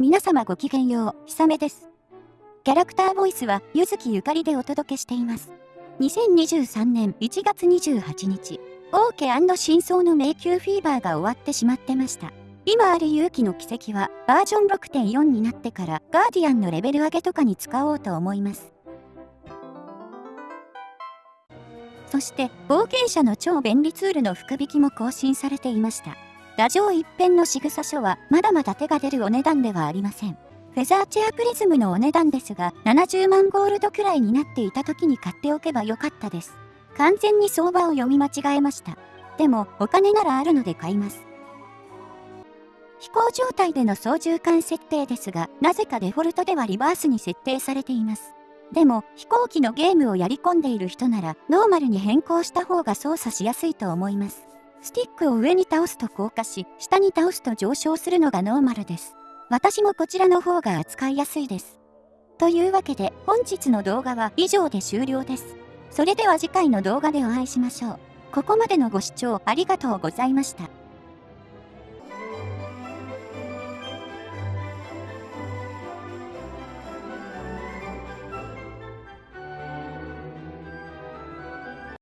皆様ごきげんよう、ひさめです。キャラクターボイスは、ゆずきゆかりでお届けしています。2023年1月28日、オーケ真相の迷宮フィーバーが終わってしまってました。今ある勇気の奇跡は、バージョン6.4になってから、ガーディアンのレベル上げとかに使おうと思います。そして、冒険者の超便利ツールの福引きも更新されていました。ラジオ一辺の仕草書はまだまだ手が出るお値段ではありません。フェザーチェアプリズムのお値段ですが、70万ゴールドくらいになっていた時に買っておけばよかったです。完全に相場を読み間違えました。でも、お金ならあるので買います。飛行状態での操縦桿設定ですが、なぜかデフォルトではリバースに設定されています。でも、飛行機のゲームをやり込んでいる人なら、ノーマルに変更した方が操作しやすいと思います。スティックを上に倒すと降下し、下に倒すと上昇するのがノーマルです。私もこちらの方が扱いやすいです。というわけで本日の動画は以上で終了です。それでは次回の動画でお会いしましょう。ここまでのご視聴ありがとうございました。